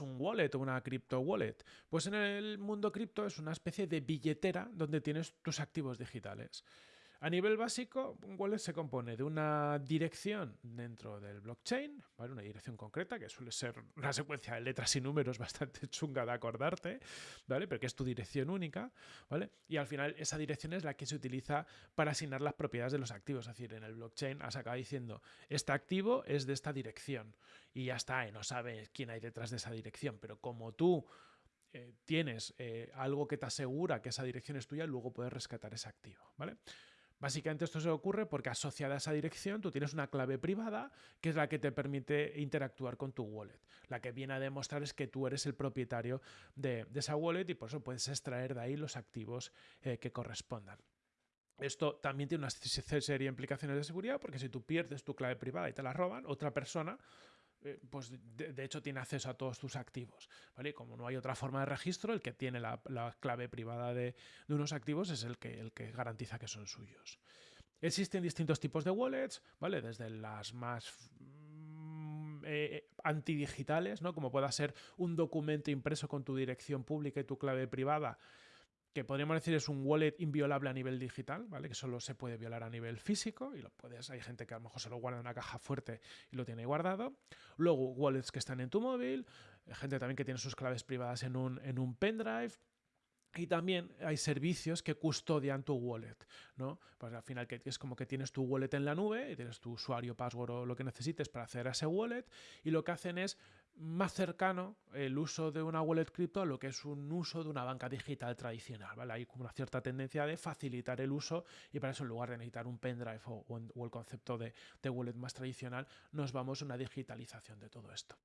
un wallet o una crypto wallet? Pues en el mundo cripto es una especie de billetera donde tienes tus activos digitales. A nivel básico, un wallet se compone de una dirección dentro del blockchain, ¿vale? una dirección concreta, que suele ser una secuencia de letras y números bastante chunga de acordarte, ¿vale? pero que es tu dirección única, ¿vale? y al final esa dirección es la que se utiliza para asignar las propiedades de los activos. Es decir, en el blockchain has acabado diciendo, este activo es de esta dirección, y ya está, y no sabes quién hay detrás de esa dirección, pero como tú eh, tienes eh, algo que te asegura que esa dirección es tuya, luego puedes rescatar ese activo, ¿vale? Básicamente esto se ocurre porque asociada a esa dirección tú tienes una clave privada que es la que te permite interactuar con tu wallet. La que viene a demostrar es que tú eres el propietario de, esa wallet y por eso puedes extraer de ahí los activos eh, que correspondan. Esto también tiene una serie de implicaciones de seguridad porque si tú pierdes tu clave privada y te la roban, otra persona eh, pues de, hecho tiene acceso a todos tus activos. ¿vale? Como no hay otra forma de registro, el que tiene la, clave privada de, unos activos es el que, el que garantiza que son suyos. Existen distintos tipos de wallets, ¿vale? Desde las más mm, eh, antidigitales, ¿no? Como pueda ser un documento impreso con tu dirección pública y tu clave privada, que podríamos decir es un wallet inviolable a nivel digital, ¿vale? Que solo se puede violar a nivel físico y lo puedes, hay gente que a lo mejor se lo guarda en una caja fuerte y lo tiene guardado. Luego, wallets que están en tu móvil, gente también que tiene sus claves privadas en un, en un pendrive. Y también hay servicios que custodian tu wallet, ¿no? Pues al final es como que tienes tu wallet en la nube y tienes tu usuario, password o lo que necesites para hacer a ese wallet y lo que hacen es más cercano el uso de una wallet cripto a lo que es un uso de una banca digital tradicional, ¿vale? Hay como una cierta tendencia de facilitar el uso y para eso en lugar de necesitar un pendrive o, el concepto de, de wallet más tradicional, nos vamos a una digitalización de todo esto.